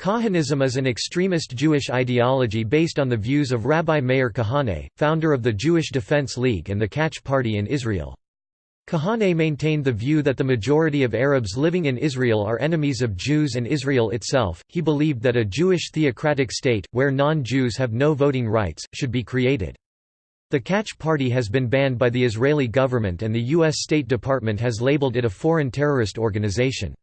Kahanism is an extremist Jewish ideology based on the views of Rabbi Meir Kahane, founder of the Jewish Defense League and the Kach Party in Israel. Kahane maintained the view that the majority of Arabs living in Israel are enemies of Jews and Israel itself. He believed that a Jewish theocratic state, where non Jews have no voting rights, should be created. The Kach Party has been banned by the Israeli government and the U.S. State Department has labeled it a foreign terrorist organization.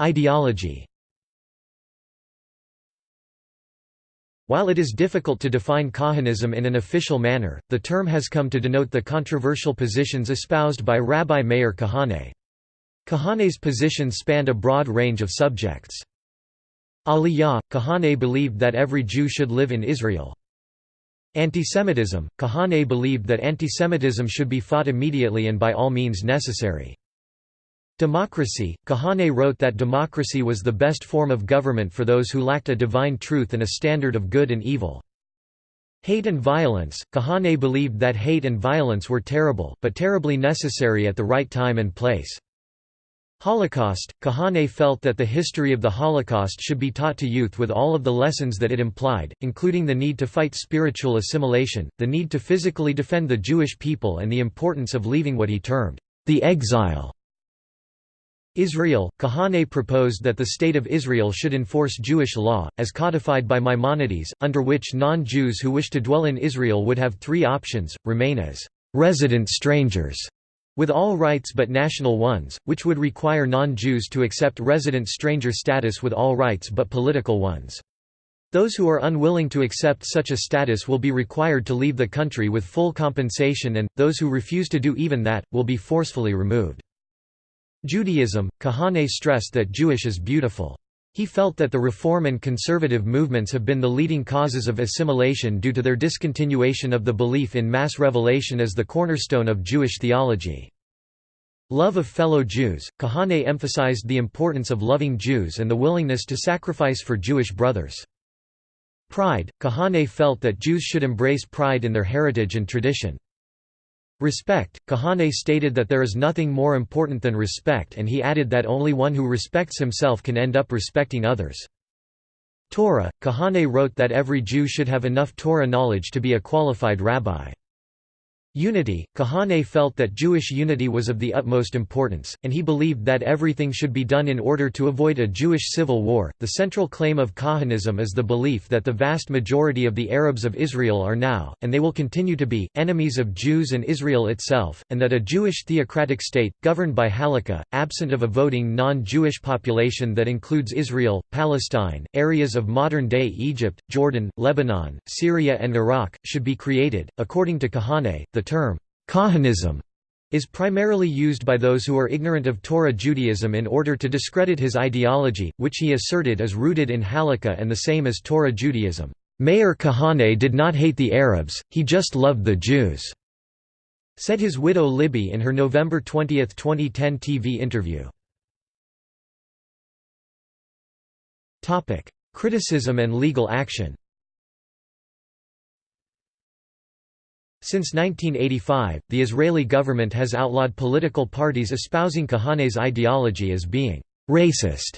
Ideology While it is difficult to define Kahanism in an official manner, the term has come to denote the controversial positions espoused by Rabbi Meir Kahane. Kahane's positions spanned a broad range of subjects. Aliyah, Kahane believed that every Jew should live in Israel. Antisemitism, Kahane believed that antisemitism should be fought immediately and by all means necessary. Democracy Kahane wrote that democracy was the best form of government for those who lacked a divine truth and a standard of good and evil. Hate and violence Kahane believed that hate and violence were terrible, but terribly necessary at the right time and place. Holocaust Kahane felt that the history of the Holocaust should be taught to youth with all of the lessons that it implied, including the need to fight spiritual assimilation, the need to physically defend the Jewish people and the importance of leaving what he termed the exile Israel, Kahane proposed that the State of Israel should enforce Jewish law, as codified by Maimonides, under which non-Jews who wish to dwell in Israel would have three options, remain as «resident strangers» with all rights but national ones, which would require non-Jews to accept resident stranger status with all rights but political ones. Those who are unwilling to accept such a status will be required to leave the country with full compensation and, those who refuse to do even that, will be forcefully removed. Judaism, Kahane stressed that Jewish is beautiful. He felt that the reform and conservative movements have been the leading causes of assimilation due to their discontinuation of the belief in mass revelation as the cornerstone of Jewish theology. Love of fellow Jews, Kahane emphasized the importance of loving Jews and the willingness to sacrifice for Jewish brothers. Pride, Kahane felt that Jews should embrace pride in their heritage and tradition. Respect, Kahane stated that there is nothing more important than respect and he added that only one who respects himself can end up respecting others. Torah, Kahane wrote that every Jew should have enough Torah knowledge to be a qualified rabbi. Unity Kahane felt that Jewish unity was of the utmost importance, and he believed that everything should be done in order to avoid a Jewish civil war. The central claim of Kahanism is the belief that the vast majority of the Arabs of Israel are now, and they will continue to be, enemies of Jews and Israel itself, and that a Jewish theocratic state, governed by halakha, absent of a voting non Jewish population that includes Israel, Palestine, areas of modern day Egypt, Jordan, Lebanon, Syria, and Iraq, should be created. According to Kahane, the term, Kahanism, is primarily used by those who are ignorant of Torah Judaism in order to discredit his ideology, which he asserted is rooted in Halakha and the same as Torah Judaism. Meir Kahane did not hate the Arabs, he just loved the Jews, said his widow Libby in her November 20, 2010 TV interview. Criticism and legal action Since 1985, the Israeli government has outlawed political parties espousing Kahane's ideology as being «racist»,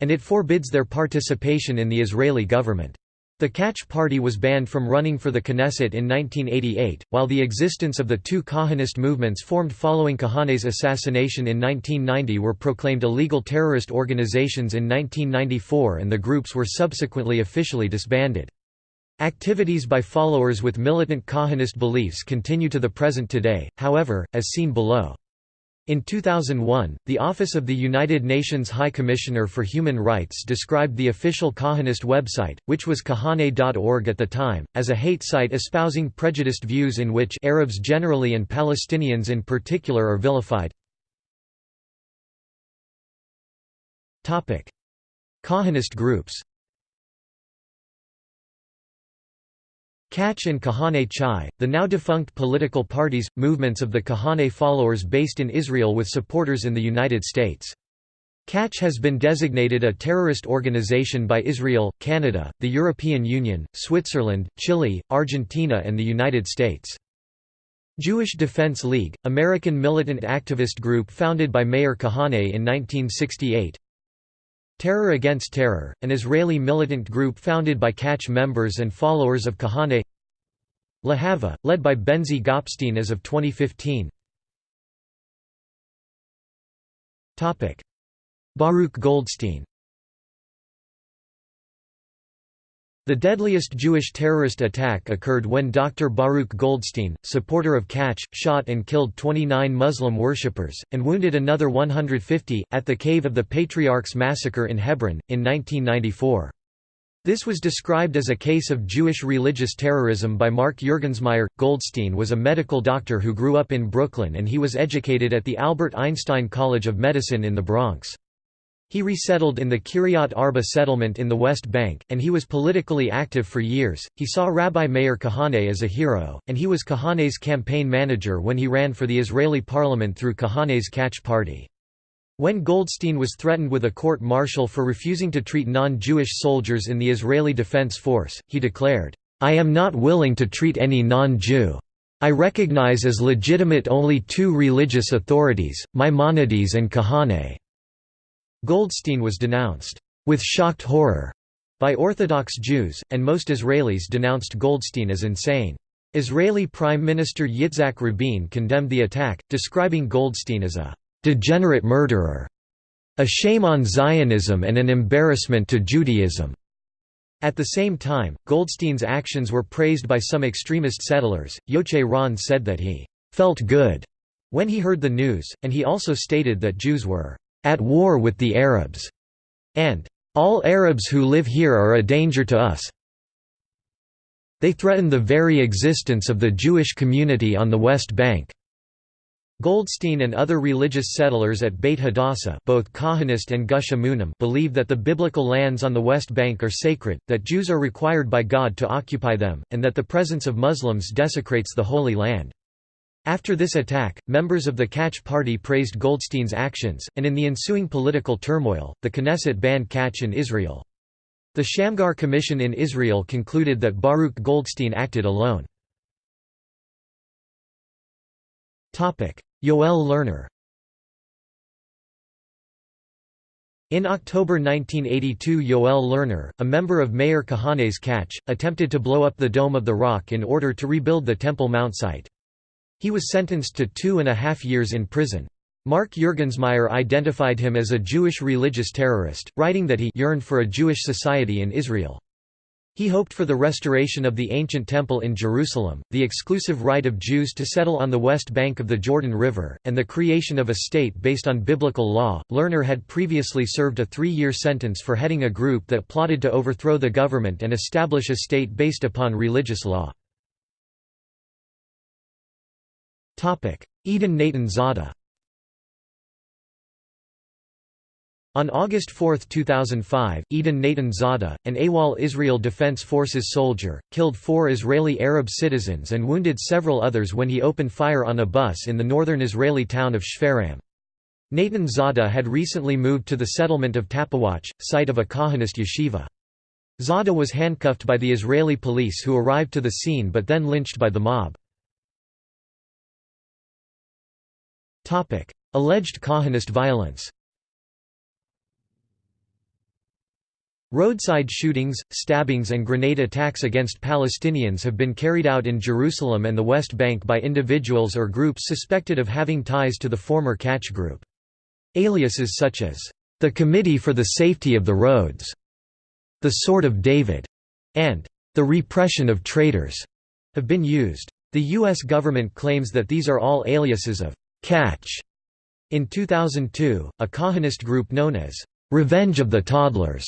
and it forbids their participation in the Israeli government. The Kach party was banned from running for the Knesset in 1988, while the existence of the two Kahanist movements formed following Kahane's assassination in 1990 were proclaimed illegal terrorist organizations in 1994 and the groups were subsequently officially disbanded. Activities by followers with militant Kahanist beliefs continue to the present today, however, as seen below. In 2001, the Office of the United Nations High Commissioner for Human Rights described the official Kahanist website, which was kahane.org at the time, as a hate site espousing prejudiced views in which Arabs generally and Palestinians in particular are vilified. Kahanist groups Kach and Kahane Chai, the now defunct political parties, movements of the Kahane followers based in Israel with supporters in the United States. Kach has been designated a terrorist organization by Israel, Canada, the European Union, Switzerland, Chile, Argentina and the United States. Jewish Defense League, American militant activist group founded by Meir Kahane in 1968 Terror Against Terror, an Israeli militant group founded by Kach members and followers of Kahane. Lahava, led by Benzi Gopstein as of 2015 Baruch Goldstein The deadliest Jewish terrorist attack occurred when Dr. Baruch Goldstein, supporter of Kach, shot and killed 29 Muslim worshippers, and wounded another 150, at the Cave of the Patriarchs massacre in Hebron, in 1994. This was described as a case of Jewish religious terrorism by Mark Juergensmeyer. Goldstein was a medical doctor who grew up in Brooklyn and he was educated at the Albert Einstein College of Medicine in the Bronx. He resettled in the Kiryat Arba settlement in the West Bank, and he was politically active for years. He saw Rabbi Meir Kahane as a hero, and he was Kahane's campaign manager when he ran for the Israeli parliament through Kahane's Kach Party. When Goldstein was threatened with a court-martial for refusing to treat non-Jewish soldiers in the Israeli Defense Force, he declared, "'I am not willing to treat any non-Jew. I recognize as legitimate only two religious authorities, Maimonides and Kahane. Goldstein was denounced, with shocked horror, by Orthodox Jews, and most Israelis denounced Goldstein as insane. Israeli Prime Minister Yitzhak Rabin condemned the attack, describing Goldstein as a «degenerate murderer», a shame on Zionism and an embarrassment to Judaism. At the same time, Goldstein's actions were praised by some extremist settlers. Yochai Ron said that he felt good when he heard the news, and he also stated that Jews were at war with the Arabs, and all Arabs who live here are a danger to us. They threaten the very existence of the Jewish community on the West Bank. Goldstein and other religious settlers at Beit Hadassah both Kahanist and Gush Emunim believe that the biblical lands on the West Bank are sacred, that Jews are required by God to occupy them, and that the presence of Muslims desecrates the Holy Land. After this attack, members of the Kach Party praised Goldstein's actions, and in the ensuing political turmoil, the Knesset banned Kach in Israel. The Shamgar Commission in Israel concluded that Baruch Goldstein acted alone. Yoel Lerner In October 1982 Yoel Lerner, a member of Meir Kahane's Kach, attempted to blow up the Dome of the Rock in order to rebuild the Temple Mount site. He was sentenced to two and a half years in prison. Mark Juergensmeyer identified him as a Jewish religious terrorist, writing that he yearned for a Jewish society in Israel. He hoped for the restoration of the ancient temple in Jerusalem, the exclusive right of Jews to settle on the west bank of the Jordan River, and the creation of a state based on biblical law. Lerner had previously served a three year sentence for heading a group that plotted to overthrow the government and establish a state based upon religious law. Eden Natan Zada On August 4, 2005, Eden Natan Zada, an AWOL Israel Defense Forces soldier, killed four Israeli Arab citizens and wounded several others when he opened fire on a bus in the northern Israeli town of Shfaram. Natan Zada had recently moved to the settlement of Tapuach, site of a Kahanist yeshiva. Zada was handcuffed by the Israeli police who arrived to the scene but then lynched by the mob. Alleged Kahanist violence Roadside shootings, stabbings and grenade attacks against Palestinians have been carried out in Jerusalem and the West Bank by individuals or groups suspected of having ties to the former Kach Group. Aliases such as, "...the Committee for the Safety of the Roads", "...the Sword of David", and "...the Repression of Traitors", have been used. The U.S. government claims that these are all aliases of Kach. In 2002, a Kahanist group known as Revenge of the Toddlers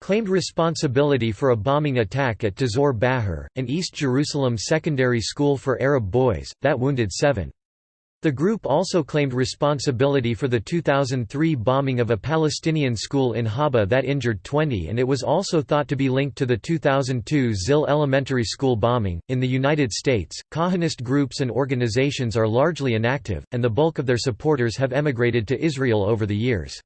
claimed responsibility for a bombing attack at Tzur Baher, an East Jerusalem secondary school for Arab boys, that wounded seven. The group also claimed responsibility for the 2003 bombing of a Palestinian school in Haba that injured 20 and it was also thought to be linked to the 2002 Zil Elementary School bombing. In the United States, Kahanist groups and organizations are largely inactive, and the bulk of their supporters have emigrated to Israel over the years.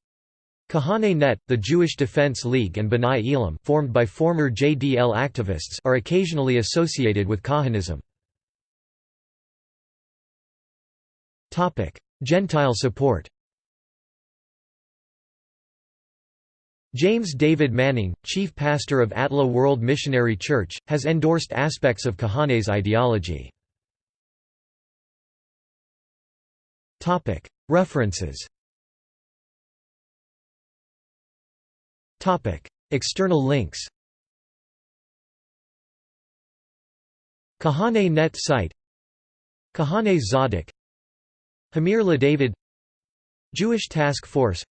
Kahane Net, the Jewish Defense League and B'nai Elam formed by former JDL activists are occasionally associated with Kahanism. Gentile support James David Manning, chief pastor of ATLAH World Missionary Church, has endorsed aspects of Kahane's ideology. References External links Kahane Net site Kahane Tzadak Hamir LaDavid Jewish Task Force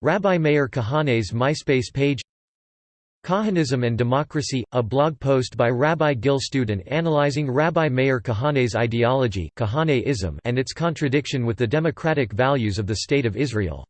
Rabbi Meir Kahane's MySpace page Kahanism and Democracy, a blog post by Rabbi Gil Student analyzing Rabbi Meir Kahane's ideology and its contradiction with the democratic values of the State of Israel